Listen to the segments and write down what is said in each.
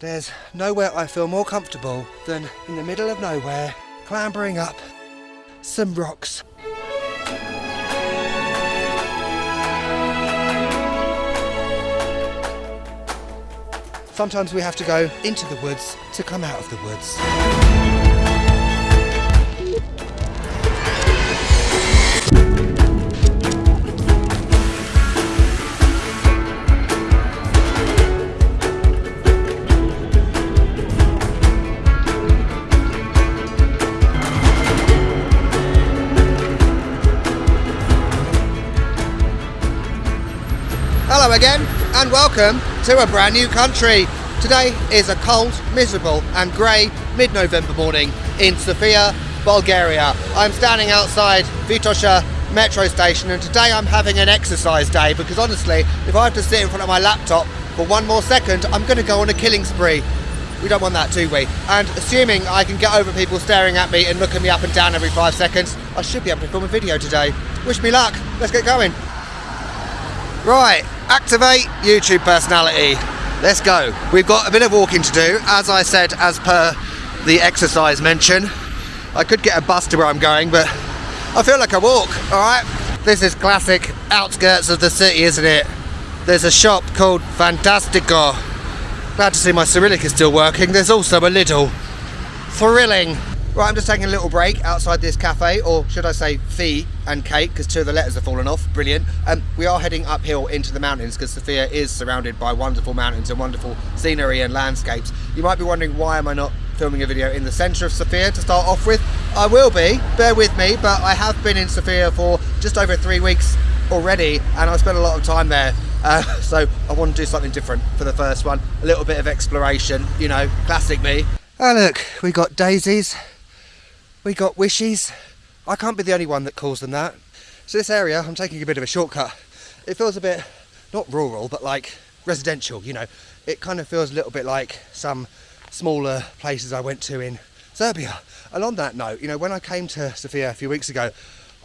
There's nowhere I feel more comfortable than in the middle of nowhere, clambering up some rocks. Sometimes we have to go into the woods to come out of the woods. Again and welcome to a brand new country. Today is a cold, miserable and grey mid-November morning in Sofia, Bulgaria. I'm standing outside Vitosha metro station and today I'm having an exercise day because honestly if I have to sit in front of my laptop for one more second I'm going to go on a killing spree. We don't want that do we? And assuming I can get over people staring at me and looking me up and down every five seconds I should be able to film a video today. Wish me luck, let's get going. Right, activate YouTube personality. Let's go. We've got a bit of walking to do, as I said, as per the exercise mention. I could get a bus to where I'm going, but I feel like I walk, alright? This is classic outskirts of the city, isn't it? There's a shop called Fantastico. Glad to see my Cyrillic is still working. There's also a little thrilling Right, I'm just taking a little break outside this cafe, or should I say fee and cake, because two of the letters have fallen off. Brilliant. Um, we are heading uphill into the mountains because Sofia is surrounded by wonderful mountains and wonderful scenery and landscapes. You might be wondering why am I not filming a video in the centre of Sofia to start off with. I will be, bear with me, but I have been in Sofia for just over three weeks already, and I've spent a lot of time there. Uh, so I want to do something different for the first one. A little bit of exploration, you know, classic me. Oh look, we got daisies. We got wishies. I can't be the only one that calls them that. So this area, I'm taking a bit of a shortcut. It feels a bit, not rural, but like residential, you know. It kind of feels a little bit like some smaller places I went to in Serbia. And on that note, you know, when I came to Sofia a few weeks ago,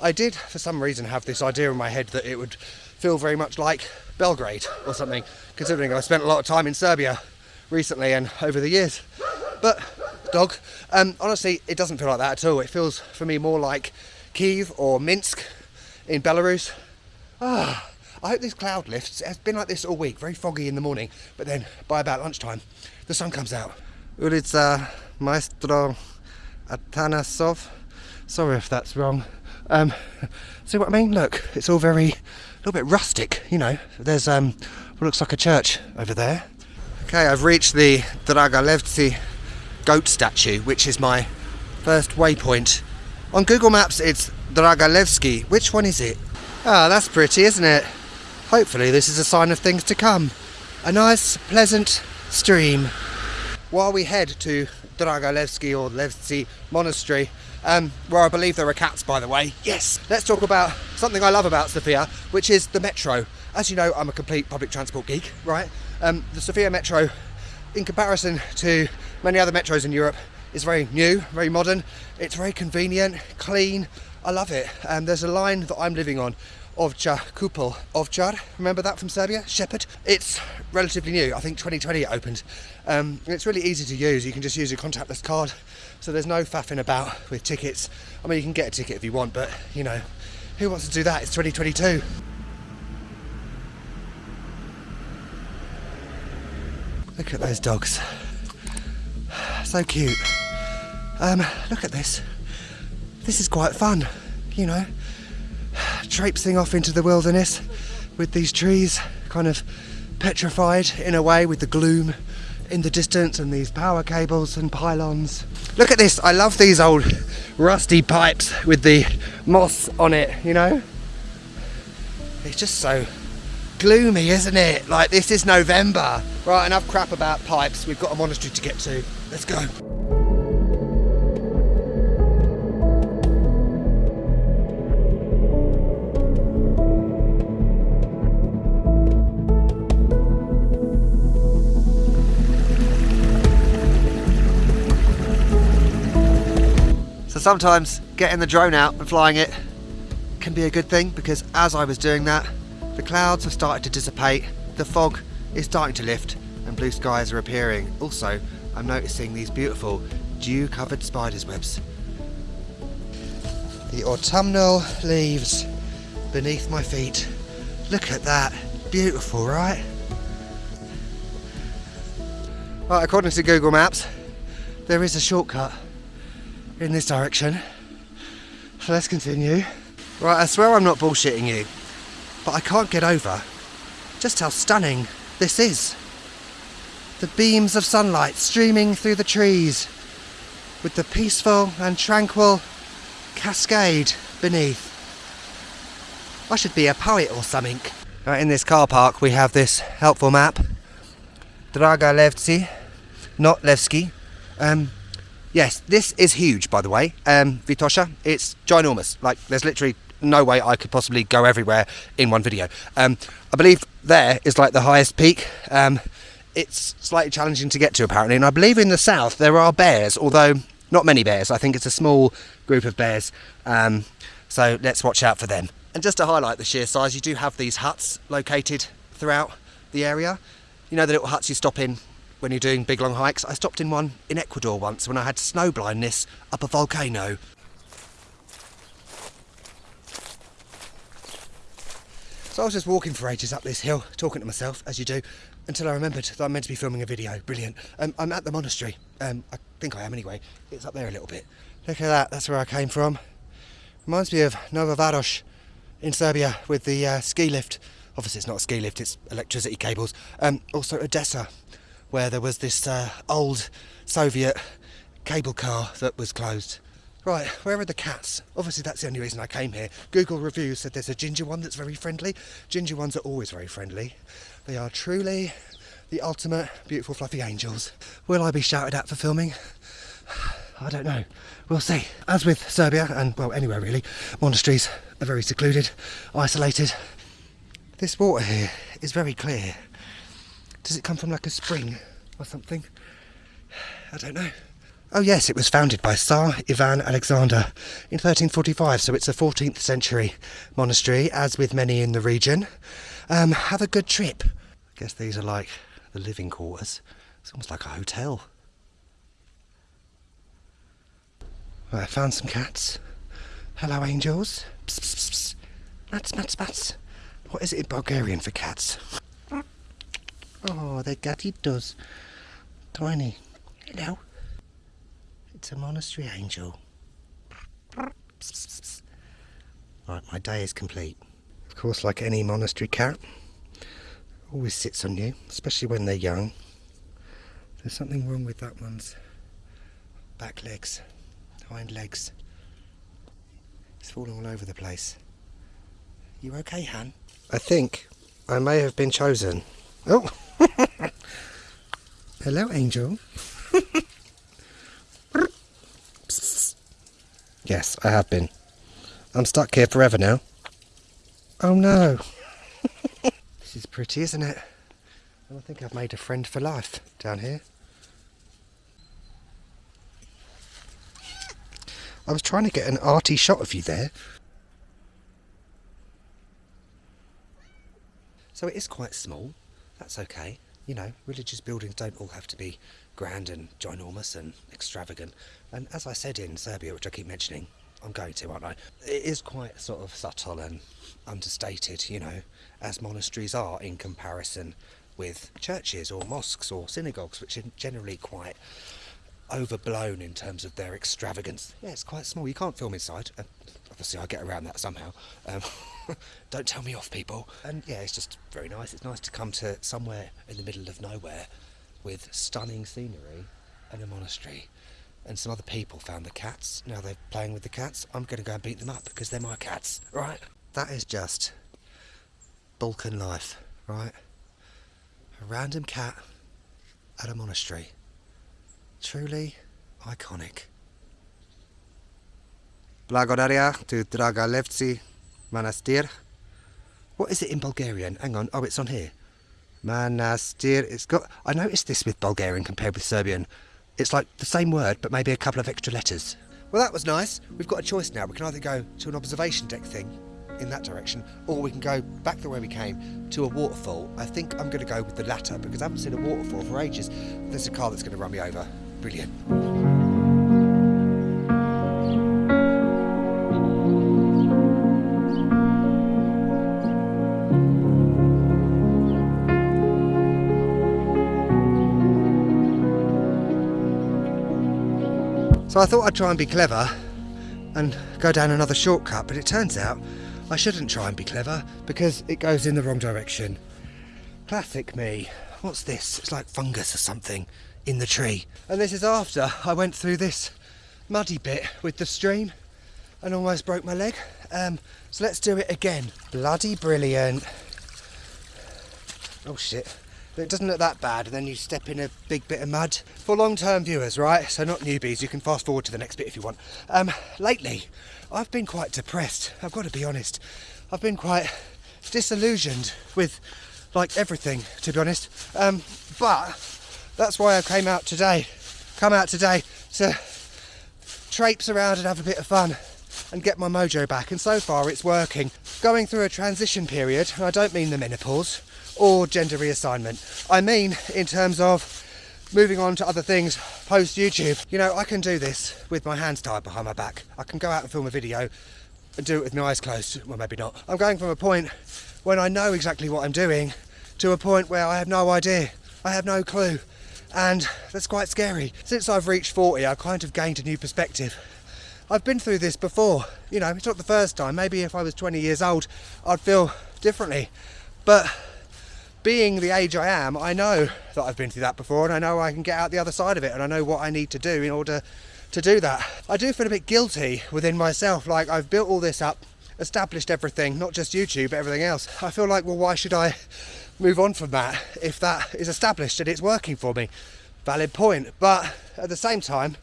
I did, for some reason, have this idea in my head that it would feel very much like Belgrade or something, considering I spent a lot of time in Serbia recently and over the years. But dog. Um, honestly, it doesn't feel like that at all. It feels for me more like Kiev or Minsk in Belarus. Ah, I hope this cloud lifts. It's been like this all week, very foggy in the morning, but then by about lunchtime, the sun comes out. Ulica Maestro Atanasov. Sorry if that's wrong. Um, see what I mean? Look, it's all very, a little bit rustic, you know. There's um, what looks like a church over there. Okay, I've reached the Dragalevci goat statue, which is my first waypoint. On Google Maps, it's Dragalevsky. Which one is it? Ah, that's pretty, isn't it? Hopefully, this is a sign of things to come. A nice, pleasant stream. While we head to Dragalevsky or Levsky Monastery, um, where I believe there are cats, by the way. Yes! Let's talk about something I love about Sofia, which is the metro. As you know, I'm a complete public transport geek, right? Um, the Sofia Metro, in comparison to many other metros in Europe, is very new, very modern. It's very convenient, clean. I love it. Um, there's a line that I'm living on, Ovcha Kupel. Ovchar, remember that from Serbia? Shepherd. It's relatively new. I think 2020 it opened. Um, it's really easy to use. You can just use your contactless card. So there's no faffing about with tickets. I mean, you can get a ticket if you want, but you know, who wants to do that? It's 2022. Look at those dogs. So cute. Um, look at this. This is quite fun, you know. Traipsing off into the wilderness with these trees kind of petrified in a way with the gloom in the distance and these power cables and pylons. Look at this, I love these old rusty pipes with the moss on it, you know? It's just so gloomy, isn't it? Like this is November. Right, enough crap about pipes. We've got a monastery to get to. Let's go. So sometimes getting the drone out and flying it can be a good thing because as I was doing that, the clouds have started to dissipate, the fog is starting to lift, and blue skies are appearing. Also, I'm noticing these beautiful dew-covered spider's webs. The autumnal leaves beneath my feet. Look at that. Beautiful, right? Right, according to Google Maps, there is a shortcut in this direction. So let's continue. Right, I swear I'm not bullshitting you, but I can't get over just how stunning this is. The beams of sunlight streaming through the trees with the peaceful and tranquil cascade beneath. I should be a poet or something. Right, in this car park we have this helpful map. Draga Levci, not Levski. Um, yes, this is huge by the way, um, Vitosha. It's ginormous. Like there's literally no way I could possibly go everywhere in one video. Um, I believe there is like the highest peak. Um, it's slightly challenging to get to apparently, and I believe in the south there are bears, although not many bears. I think it's a small group of bears, um, so let's watch out for them. And just to highlight the sheer size, you do have these huts located throughout the area. You know the little huts you stop in when you're doing big long hikes? I stopped in one in Ecuador once when I had snow blindness up a volcano. So I was just walking for ages up this hill, talking to myself, as you do, until I remembered that I'm meant to be filming a video. Brilliant. Um, I'm at the monastery. Um, I think I am anyway. It's up there a little bit. Look at that, that's where I came from. Reminds me of Nova Varosh in Serbia with the uh, ski lift. Obviously it's not a ski lift, it's electricity cables. Um, also Odessa, where there was this uh, old Soviet cable car that was closed. Right, where are the cats? Obviously that's the only reason I came here. Google reviews said there's a ginger one that's very friendly. Ginger ones are always very friendly. They are truly the ultimate beautiful fluffy angels. Will I be shouted at for filming? I don't know. We'll see. As with Serbia, and well, anywhere really, monasteries are very secluded, isolated. This water here is very clear. Does it come from like a spring or something? I don't know. Oh yes, it was founded by Tsar Ivan Alexander in 1345, so it's a 14th century monastery, as with many in the region. Um, have a good trip. I guess these are like the living quarters. It's almost like a hotel. Right, I found some cats. Hello, angels. Psst, psst, psst. Mats, mats, mats. What is it in Bulgarian for cats? Oh, they're gatitos. Tiny. Hello. It's a monastery angel. Right, my day is complete. Of course, like any monastery cat, always sits on you, especially when they're young. There's something wrong with that one's back legs, hind legs. It's falling all over the place. You okay, Han? I think I may have been chosen. Oh! Hello, Angel. Yes, I have been. I'm stuck here forever now. Oh no. this is pretty, isn't it? And I think I've made a friend for life down here. I was trying to get an arty shot of you there. So it is quite small. That's okay. You know, religious buildings don't all have to be grand and ginormous and extravagant. And as I said in Serbia, which I keep mentioning, I'm going to, aren't I? It is quite sort of subtle and understated, you know, as monasteries are in comparison with churches or mosques or synagogues, which are generally quite overblown in terms of their extravagance. Yeah, it's quite small. You can't film inside. Uh, obviously, I get around that somehow. Um, don't tell me off, people. And yeah, it's just very nice. It's nice to come to somewhere in the middle of nowhere with stunning scenery and a monastery. And some other people found the cats. Now they're playing with the cats. I'm going to go and beat them up because they're my cats, right? That is just Balkan life, right? A random cat at a monastery. Truly iconic. Blagodaria to Dragalevci Manastir. What is it in Bulgarian? Hang on. Oh, it's on here. Manastir. It's got. I noticed this with Bulgarian compared with Serbian. It's like the same word, but maybe a couple of extra letters. Well, that was nice. We've got a choice now. We can either go to an observation deck thing in that direction, or we can go back the way we came to a waterfall. I think I'm going to go with the latter because I haven't seen a waterfall for ages. There's a car that's going to run me over. Brilliant. So I thought I'd try and be clever and go down another shortcut, but it turns out I shouldn't try and be clever because it goes in the wrong direction. Classic me. What's this? It's like fungus or something in the tree. And this is after I went through this muddy bit with the stream and almost broke my leg. Um, so let's do it again. Bloody brilliant. Oh shit. It doesn't look that bad, and then you step in a big bit of mud. For long-term viewers, right? So not newbies. You can fast forward to the next bit if you want. Um, lately, I've been quite depressed. I've got to be honest. I've been quite disillusioned with like everything, to be honest. Um, but that's why I came out today. Come out today to traipse around and have a bit of fun and get my mojo back. And so far, it's working. Going through a transition period, and I don't mean the menopause or gender reassignment. I mean, in terms of moving on to other things post YouTube. You know, I can do this with my hands tied behind my back. I can go out and film a video and do it with my eyes closed. Well, maybe not. I'm going from a point when I know exactly what I'm doing to a point where I have no idea. I have no clue. And that's quite scary. Since I've reached 40, I've kind of gained a new perspective. I've been through this before. You know, it's not the first time. Maybe if I was 20 years old, I'd feel differently. But being the age I am, I know that I've been through that before and I know I can get out the other side of it and I know what I need to do in order to do that. I do feel a bit guilty within myself, like I've built all this up, established everything, not just YouTube, but everything else. I feel like, well, why should I move on from that if that is established and it's working for me? Valid point. But at the same time,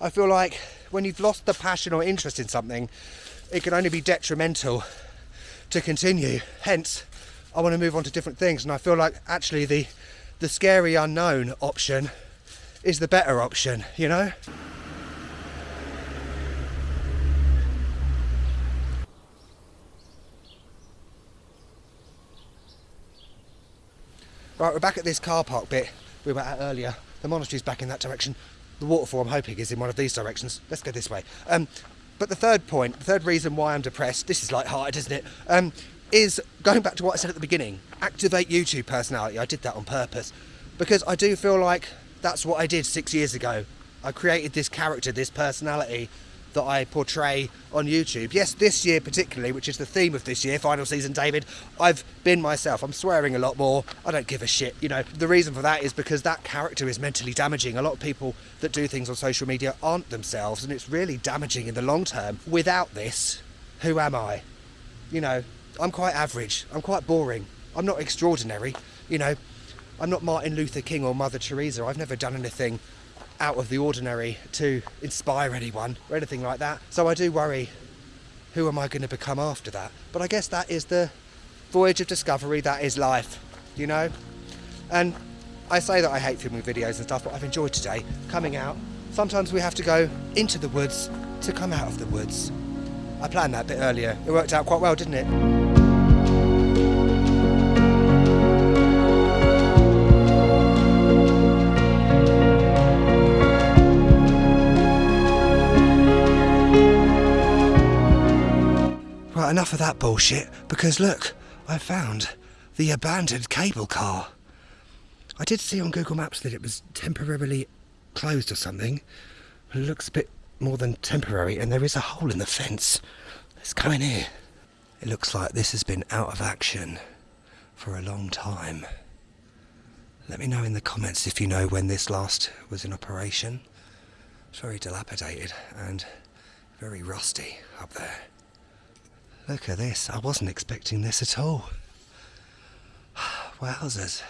I feel like when you've lost the passion or interest in something, it can only be detrimental to continue. Hence, I want to move on to different things. And I feel like actually the the scary unknown option is the better option, you know? Right, we're back at this car park bit we were at earlier. The monastery's back in that direction. The waterfall, I'm hoping, is in one of these directions. Let's go this way. Um, but the third point, the third reason why I'm depressed, this is light-hearted, isn't it? Um, is going back to what I said at the beginning activate YouTube personality. I did that on purpose because I do feel like that's what I did six years ago. I created this character, this personality that I portray on YouTube. Yes, this year particularly, which is the theme of this year, final season David, I've been myself. I'm swearing a lot more. I don't give a shit. You know, the reason for that is because that character is mentally damaging. A lot of people that do things on social media aren't themselves, and it's really damaging in the long term. Without this, who am I? You know, I'm quite average. I'm quite boring. I'm not extraordinary. You know, I'm not Martin Luther King or Mother Teresa. I've never done anything out of the ordinary to inspire anyone or anything like that. So I do worry who am I going to become after that? But I guess that is the voyage of discovery, that is life, you know? And I say that I hate filming videos and stuff, but I've enjoyed today coming out. Sometimes we have to go into the woods to come out of the woods. I planned that a bit earlier. It worked out quite well, didn't it? Right, enough of that bullshit, because look, I found the abandoned cable car. I did see on Google Maps that it was temporarily closed or something. It looks a bit more than temporary and there is a hole in the fence. Let's go in here. It looks like this has been out of action for a long time. Let me know in the comments if you know when this last was in operation. It's very dilapidated and very rusty up there. Look at this, I wasn't expecting this at all. Wowzers.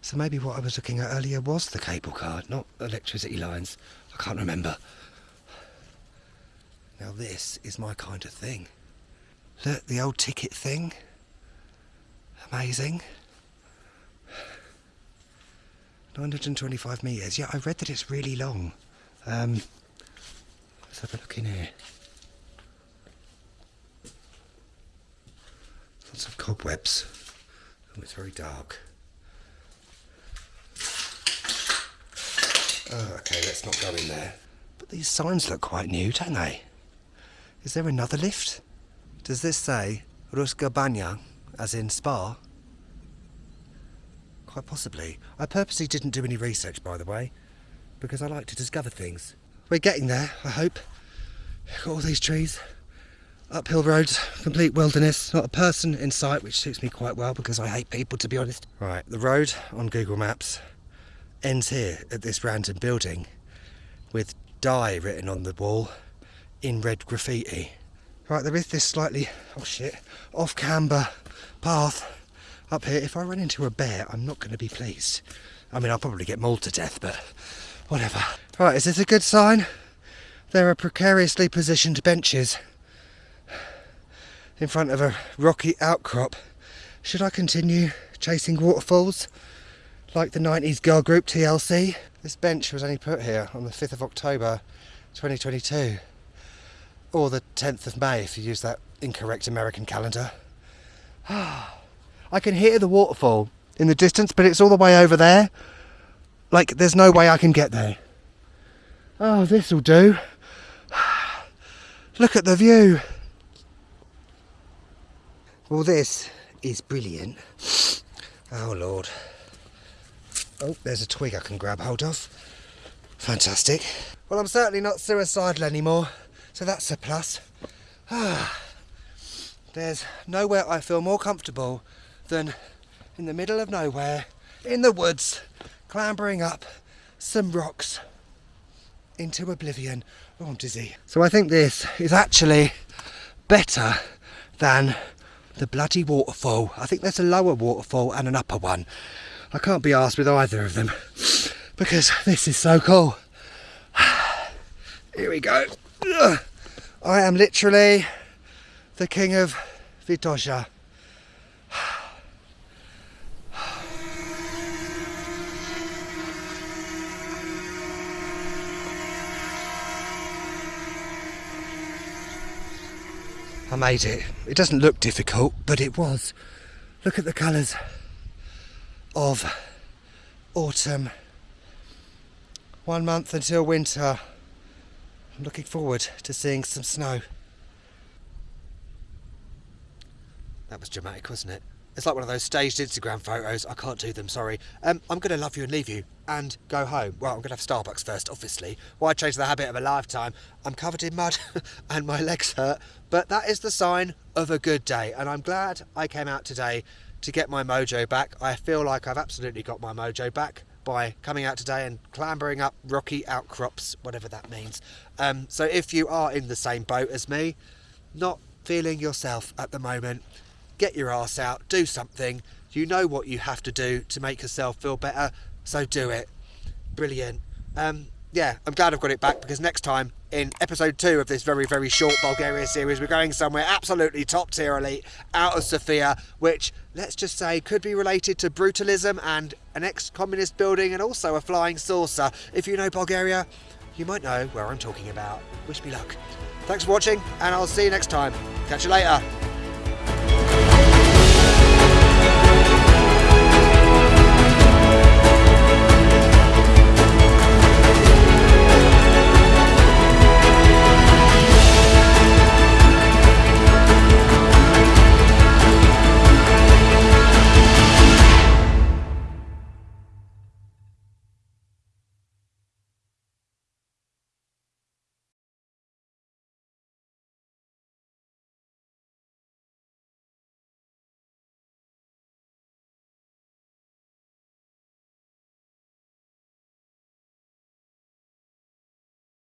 So maybe what I was looking at earlier was the cable car, not electricity lines. I can't remember. Now this is my kind of thing. Look, the old ticket thing. Amazing. 925 metres. Yeah, I read that it's really long. Um, let's have a look in here. Lots of cobwebs. Oh, it's very dark. Oh, okay, let's not go in there. But these signs look quite new, don't they? Is there another lift? Does this say Ruska Banya, as in spa? Quite possibly. I purposely didn't do any research, by the way, because I like to discover things. We're getting there, I hope. Got all these trees, uphill roads, complete wilderness, not a person in sight, which suits me quite well because I hate people, to be honest. Right, the road on Google Maps ends here at this random building with die written on the wall in red graffiti. Right, there is this slightly, oh shit, off camber path up here. If I run into a bear, I'm not going to be pleased. I mean, I'll probably get mauled to death, but whatever. Right, is this a good sign? There are precariously positioned benches in front of a rocky outcrop. Should I continue chasing waterfalls like the 90s girl group TLC? This bench was only put here on the 5th of October 2022 or the 10th of May if you use that incorrect American calendar. I can hear the waterfall in the distance, but it's all the way over there. Like, there's no way I can get there. Oh, this'll do. Look at the view. Well, this is brilliant. Oh, Lord. Oh, there's a twig I can grab hold of. Fantastic. Well, I'm certainly not suicidal anymore, so that's a plus. Ah, There's nowhere I feel more comfortable than in the middle of nowhere, in the woods, clambering up some rocks into oblivion. Oh, I'm dizzy. So I think this is actually better than the bloody waterfall. I think there's a lower waterfall and an upper one. I can't be asked with either of them because this is so cool. Here we go. I am literally the king of Vitosha. I made it. It doesn't look difficult, but it was. Look at the colours of autumn. One month until winter. I'm looking forward to seeing some snow. That was dramatic, wasn't it? It's like one of those staged Instagram photos. I can't do them, sorry. Um, I'm going to love you and leave you and go home. Well, I'm going to have Starbucks first, obviously. Why change the habit of a lifetime? I'm covered in mud and my legs hurt, but that is the sign of a good day. And I'm glad I came out today to get my mojo back. I feel like I've absolutely got my mojo back by coming out today and clambering up rocky outcrops, whatever that means. Um, so if you are in the same boat as me, not feeling yourself at the moment, get your ass out, do something. You know what you have to do to make yourself feel better, so do it. Brilliant. Um, yeah, I'm glad I've got it back because next time in episode two of this very, very short Bulgaria series, we're going somewhere absolutely top tier elite out of Sofia, which let's just say could be related to brutalism and an ex communist building and also a flying saucer. If you know Bulgaria, you might know where I'm talking about. Wish me luck. Thanks for watching, and I'll see you next time. Catch you later.